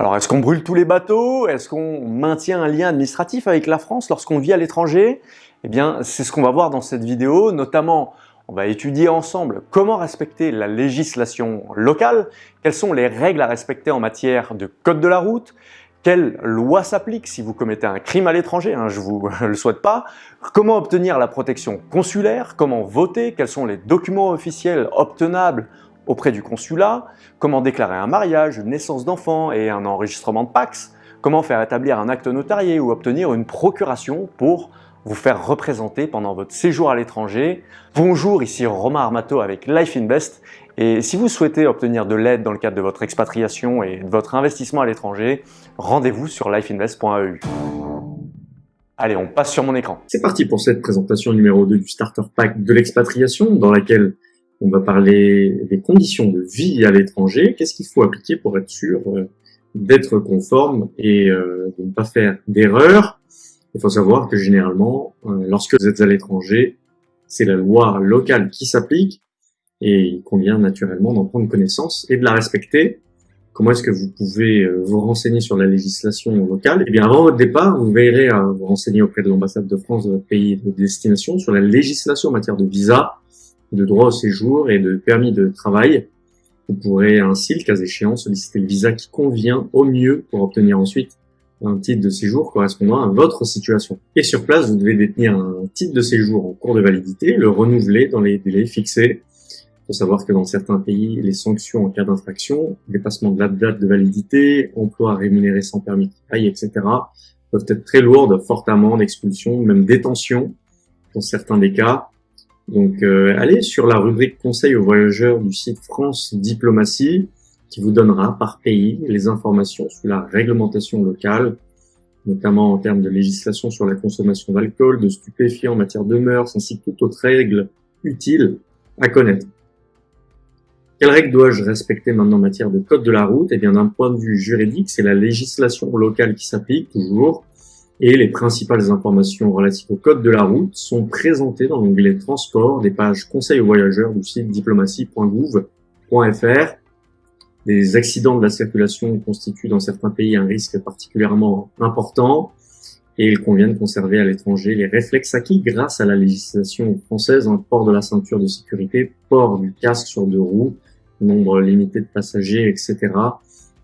Alors, est-ce qu'on brûle tous les bateaux? Est-ce qu'on maintient un lien administratif avec la France lorsqu'on vit à l'étranger? Eh bien, c'est ce qu'on va voir dans cette vidéo, notamment on va étudier ensemble comment respecter la législation locale, quelles sont les règles à respecter en matière de code de la route, quelle loi s'applique si vous commettez un crime à l'étranger, hein, je vous le souhaite pas, comment obtenir la protection consulaire, comment voter, quels sont les documents officiels obtenables auprès du consulat, comment déclarer un mariage, une naissance d'enfant et un enregistrement de Pax, comment faire établir un acte notarié ou obtenir une procuration pour vous faire représenter pendant votre séjour à l'étranger. Bonjour, ici Romain Armato avec Life Invest et si vous souhaitez obtenir de l'aide dans le cadre de votre expatriation et de votre investissement à l'étranger, rendez-vous sur lifeinvest.eu. Allez, on passe sur mon écran. C'est parti pour cette présentation numéro 2 du Starter Pack de l'expatriation dans laquelle on va parler des conditions de vie à l'étranger. Qu'est-ce qu'il faut appliquer pour être sûr euh, d'être conforme et euh, de ne pas faire d'erreur Il faut savoir que généralement, euh, lorsque vous êtes à l'étranger, c'est la loi locale qui s'applique et il convient naturellement d'en prendre connaissance et de la respecter. Comment est-ce que vous pouvez vous renseigner sur la législation locale? Eh bien, avant votre départ, vous veillerez à vous renseigner auprès de l'ambassade de France de votre pays de destination sur la législation en matière de visa, de droit au séjour et de permis de travail. Vous pourrez ainsi, le cas échéant, solliciter le visa qui convient au mieux pour obtenir ensuite un titre de séjour correspondant à votre situation. Et sur place, vous devez détenir un titre de séjour en cours de validité, le renouveler dans les délais fixés. Il faut savoir que dans certains pays, les sanctions en cas d'infraction, dépassement de la date de validité, emploi rémunéré sans permis de travail, etc., peuvent être très lourdes, forte amende, expulsion, même détention dans certains des cas. Donc euh, allez sur la rubrique conseil aux voyageurs du site France Diplomatie qui vous donnera par pays les informations sur la réglementation locale, notamment en termes de législation sur la consommation d'alcool, de stupéfiants en matière de mœurs, ainsi que toutes autres règles utiles à connaître. Quelles règles dois-je respecter maintenant en matière de code de la route? Eh bien, d'un point de vue juridique, c'est la législation locale qui s'applique toujours et les principales informations relatives au code de la route sont présentées dans l'onglet Transport des pages Conseils aux voyageurs du site diplomatie.gouv.fr. Les accidents de la circulation constituent dans certains pays un risque particulièrement important et il convient de conserver à l'étranger les réflexes acquis grâce à la législation française, un port de la ceinture de sécurité, port du casque sur deux roues, nombre limité de passagers, etc.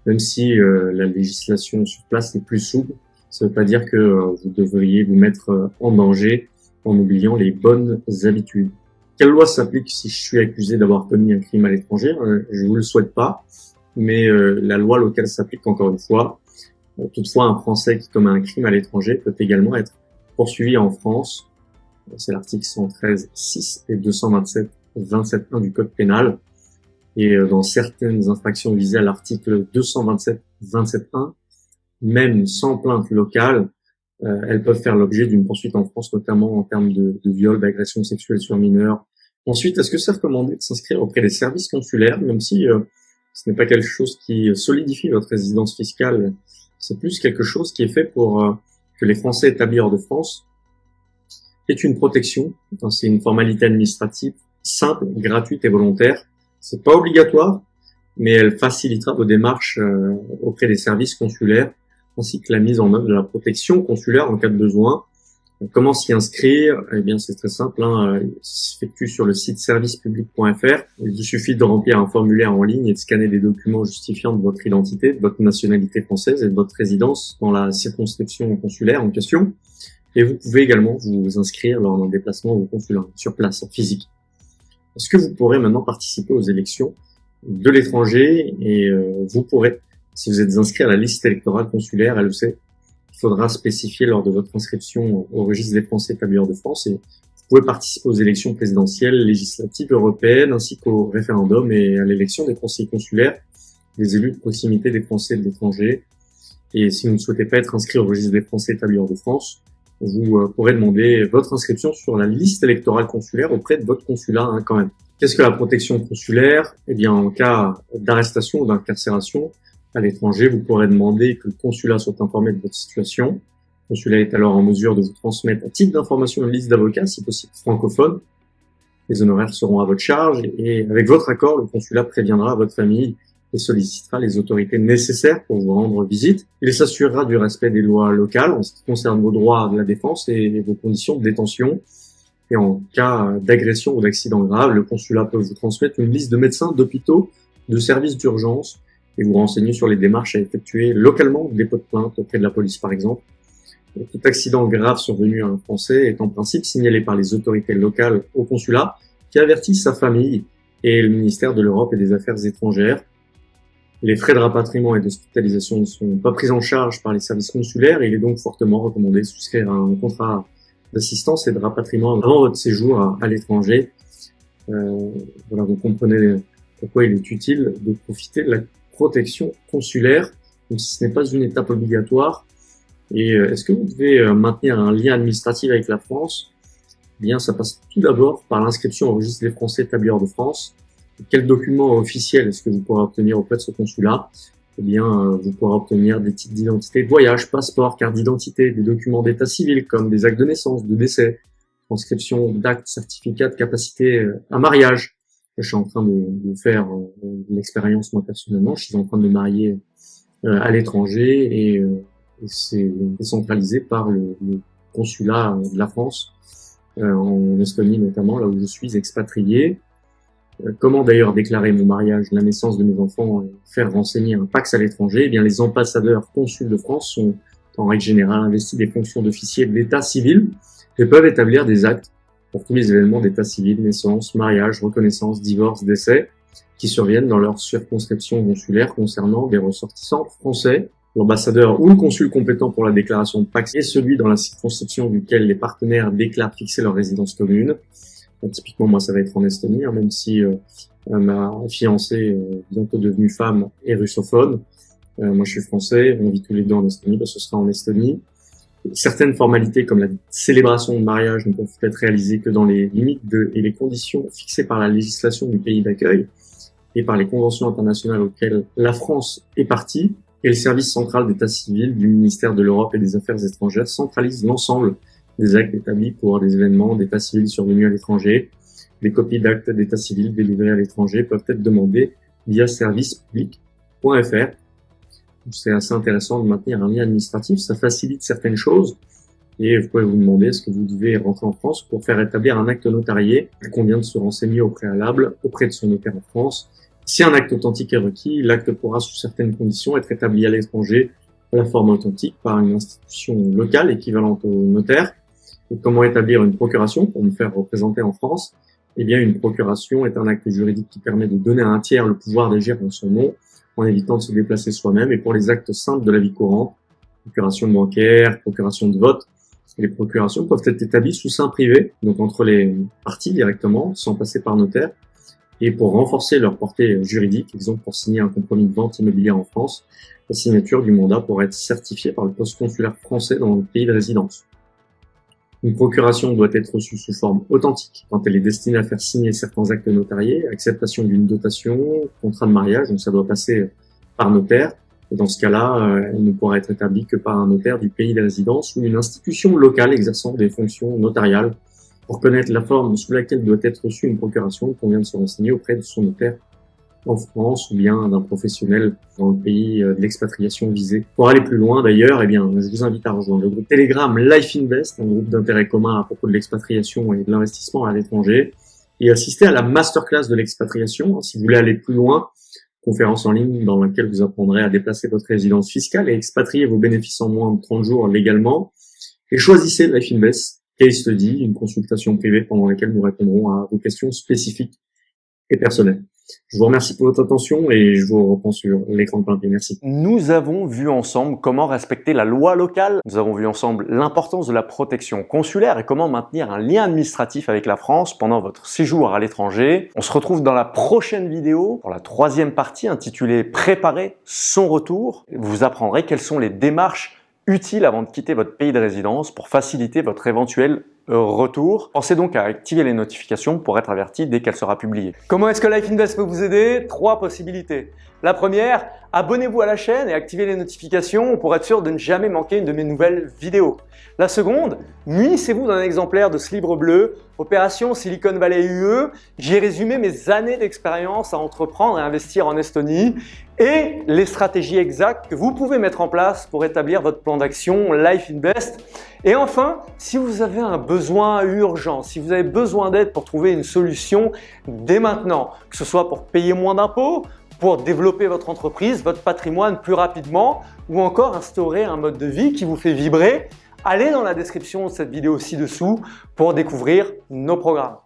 Même si euh, la législation sur place est plus souple, ça ne veut pas dire que euh, vous devriez vous mettre euh, en danger en oubliant les bonnes habitudes. Quelle loi s'applique si je suis accusé d'avoir commis un crime à l'étranger? Euh, Je vous le souhaite pas, mais la loi locale s'applique encore une fois. Toutefois, un Français qui commet un crime à l'étranger peut également être poursuivi en France. C'est l'article 113 6 et 227 27.1 du Code pénal. Et dans certaines infractions visées à l'article 227 27.1, même sans plainte locale, euh, elles peuvent faire l'objet d'une poursuite en France, notamment en termes de, de viol, d'agression sexuelle sur mineurs. Ensuite, est-ce que c'est recommandé de s'inscrire auprès des services consulaires, même si euh, ce n'est pas quelque chose qui solidifie votre résidence fiscale, c'est plus quelque chose qui est fait pour euh, que les Français établis hors de France aient une protection. C'est une formalité administrative simple, gratuite et volontaire. C'est pas obligatoire, mais elle facilitera vos démarches auprès des services consulaires ainsi que la mise en œuvre de la protection consulaire en cas de besoin. Comment s'y inscrire? Eh bien, c'est très simple. Hein. Il s'effectue sur le site servicepublic.fr. Il vous suffit de remplir un formulaire en ligne et de scanner des documents justifiant de votre identité, de votre nationalité française et de votre résidence dans la circonscription consulaire en question. Et vous pouvez également vous inscrire lors d'un déplacement au consulat sur place, en physique. Est-ce que vous pourrez maintenant participer aux élections de l'étranger? Et euh, vous pourrez si vous êtes inscrit à la liste électorale consulaire LEC, il faudra spécifier lors de votre inscription au registre des Français établis de France et vous pouvez participer aux élections présidentielles, législatives, européennes, ainsi qu'au référendum et à l'élection des conseillers consulaires, des élus de proximité des Français de l'étranger. Et si vous ne souhaitez pas être inscrit au registre des Français établis de France, vous euh, pourrez demander votre inscription sur la liste électorale consulaire auprès de votre consulat hein, quand même. Qu'est-ce que la protection consulaire? Eh bien, en cas d'arrestation ou d'incarcération, à l'étranger, vous pourrez demander que le consulat soit informé de votre situation. Le consulat est alors en mesure de vous transmettre à titre d'information une liste d'avocats, si possible francophone. Les honoraires seront à votre charge et avec votre accord, le consulat préviendra votre famille et sollicitera les autorités nécessaires pour vous rendre visite. Il s'assurera du respect des lois locales en ce qui concerne vos droits de la défense et vos conditions de détention. Et en cas d'agression ou d'accident grave, le consulat peut vous transmettre une liste de médecins, d'hôpitaux, de services d'urgence et vous renseigner sur les démarches à effectuer localement, dépôt de plainte auprès de la police par exemple. tout accident grave survenu à un Français est en principe signalé par les autorités locales au consulat qui avertissent sa famille et le ministère de l'Europe et des Affaires étrangères. Les frais de rapatriement et d'hospitalisation ne sont pas pris en charge par les services consulaires et il est donc fortement recommandé de souscrire un contrat d'assistance et de rapatriement avant votre séjour à, l'étranger. Euh, voilà, vous comprenez pourquoi il est utile de profiter de la protection consulaire, donc ce n'est pas une étape obligatoire. Et euh, est-ce que vous devez euh, maintenir un lien administratif avec la France? Eh Bien, ça passe tout d'abord par l'inscription au registre des Français établis hors de France. quel document officiel est-ce que vous pourrez obtenir auprès de ce consulat? Eh bien, euh, vous pourrez obtenir des titres d'identité de voyage, passeport, carte d'identité, des documents d'état civil comme des actes de naissance, de décès, transcription d'actes, certificats de capacité à mariage, je suis en train de, de faire euh, l'expérience moi personnellement. Je suis en train de me marier euh, à l'étranger et, euh, c'est centralisé par le, le, consulat de la France en Estonie notamment, là où je suis expatrié. Comment d'ailleurs déclarer mon mariage, la naissance de mes enfants, faire renseigner un Pax à l'étranger? Eh bien, les ambassadeurs consuls de France sont en règle générale investis des fonctions d'officiers d'état civil et peuvent établir des actes pour tous les événements d'état civil, naissance, mariage, reconnaissance, divorce, décès, qui surviennent dans leur circonscription consulaire concernant des ressortissants français. L'ambassadeur ou le consul compétent pour la déclaration de Pax est celui dans la circonscription duquel les partenaires déclarent fixer leur résidence commune. typiquement, moi, ça va être en Estonie, hein, même si euh, ma fiancée, euh, bientôt devenue femme, est russophone. Euh, moi, je suis français, on vit tous les deux en Estonie, bah, ce sera en Estonie. Certaines formalités comme la célébration de mariage ne peuvent être réalisées que dans les limites de, et les conditions fixées par la législation du pays d'accueil et par les conventions internationales auxquelles la France est partie. Et le service central d'état civil du ministère de l'Europe et des Affaires étrangères centralise l'ensemble des actes établis pour des événements d'état civil survenus à l'étranger. Les copies d'actes d'état civil délivrés à l'étranger peuvent être demandées via servicepublic.fr c'est assez intéressant de maintenir un lien administratif, ça facilite certaines choses. Et vous pouvez vous demander est-ce que vous devez rentrer en France pour faire établir un acte notarié. Il convient de se renseigner au préalable auprès de son notaire en France. Si un acte authentique est requis, l'acte pourra sous certaines conditions être établi à l'étranger à la forme authentique par une institution locale équivalente au notaire. Comment établir une procuration pour me faire représenter en France? Eh bien, une procuration est un acte juridique qui permet de donner à un tiers le pouvoir d'agir en son nom en évitant de se déplacer soi-même. Et pour les actes simples de la vie courante, procuration bancaire, procuration de vote, les procurations peuvent être établies sous sein privé, donc entre les parties directement, sans passer par notaire. Et pour renforcer leur portée juridique, exemple pour signer un compromis de vente immobilière en France, la signature du mandat pourrait être certifiée par le poste consulaire français dans le pays de résidence. Une procuration doit être reçue sous forme authentique quand elle est destinée à faire signer certains actes notariés, acceptation d'une dotation, contrat de mariage, donc ça doit passer par notaire. Dans ce cas-là, euh, elle ne pourra être établie que par un notaire du pays de résidence ou une institution locale exerçant des fonctions notariales. Pour connaître la forme sous laquelle doit être reçue une procuration, il convient de se renseigner auprès de son notaire en France ou bien d'un professionnel dans le pays euh, de l'expatriation visé. Pour aller plus loin d'ailleurs, eh bien, je vous invite à rejoindre le groupe Telegram Life Invest, un groupe d'intérêt commun à propos de l'expatriation et de l'investissement à l'étranger, et assister à la masterclass de l'expatriation. Si vous voulez aller plus loin, conférence en ligne dans laquelle vous apprendrez à déplacer votre résidence fiscale et expatrier vos bénéfices en moins de 30 jours légalement. Et choisissez Life Invest, case study, une consultation privée pendant laquelle nous répondrons à vos questions spécifiques et personnelles. Je vous remercie pour votre attention et je vous reprends sur l'écran de plein Merci. Nous avons vu ensemble comment respecter la loi locale. Nous avons vu ensemble l'importance de la protection consulaire et comment maintenir un lien administratif avec la France pendant votre séjour à l'étranger. On se retrouve dans la prochaine vidéo pour la troisième partie intitulée Préparer son retour. Vous apprendrez quelles sont les démarches utiles avant de quitter votre pays de résidence pour faciliter votre éventuel retour. Pensez donc à activer les notifications pour être averti dès qu'elle sera publiée. Comment est-ce que Life Invest peut vous aider? Trois possibilités. La première, abonnez-vous à la chaîne et activez les notifications pour être sûr de ne jamais manquer une de mes nouvelles vidéos. La seconde, munissez-vous d'un exemplaire de ce livre bleu, Opération Silicon Valley UE. J'ai résumé mes années d'expérience à entreprendre et investir en Estonie et les stratégies exactes que vous pouvez mettre en place pour établir votre plan d'action Life Invest. Et enfin, si vous avez un besoin urgent, si vous avez besoin d'aide pour trouver une solution dès maintenant, que ce soit pour payer moins d'impôts, pour développer votre entreprise, votre patrimoine plus rapidement ou encore instaurer un mode de vie qui vous fait vibrer, allez dans la description de cette vidéo ci-dessous pour découvrir nos programmes.